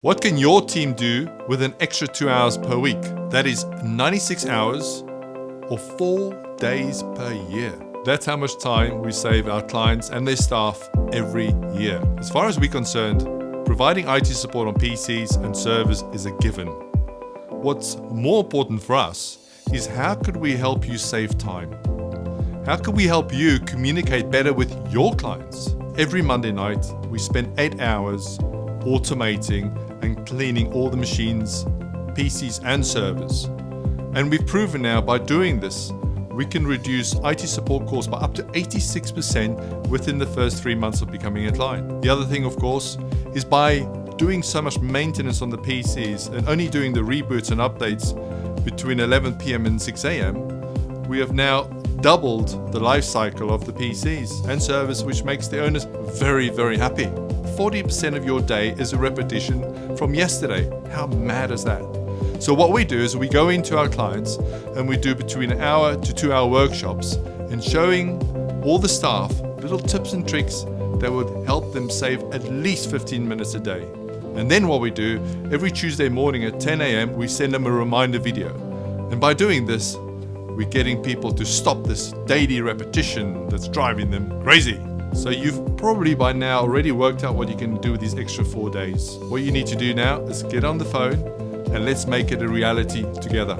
What can your team do with an extra two hours per week? That is 96 hours or four days per year. That's how much time we save our clients and their staff every year. As far as we're concerned, providing IT support on PCs and servers is a given. What's more important for us is how could we help you save time? How can we help you communicate better with your clients? Every Monday night, we spend eight hours automating and cleaning all the machines, PCs and servers. And we've proven now by doing this, we can reduce IT support calls by up to 86% within the first three months of becoming a client. The other thing, of course, is by doing so much maintenance on the PCs and only doing the reboots and updates between 11 p.m. and 6 a.m., we have now doubled the life cycle of the PCs and servers, which makes the owners very, very happy. 40% of your day is a repetition from yesterday. How mad is that? So what we do is we go into our clients and we do between an hour to two hour workshops and showing all the staff little tips and tricks that would help them save at least 15 minutes a day. And then what we do, every Tuesday morning at 10 a.m., we send them a reminder video. And by doing this, we're getting people to stop this daily repetition that's driving them crazy. So you've probably by now already worked out what you can do with these extra four days. What you need to do now is get on the phone and let's make it a reality together.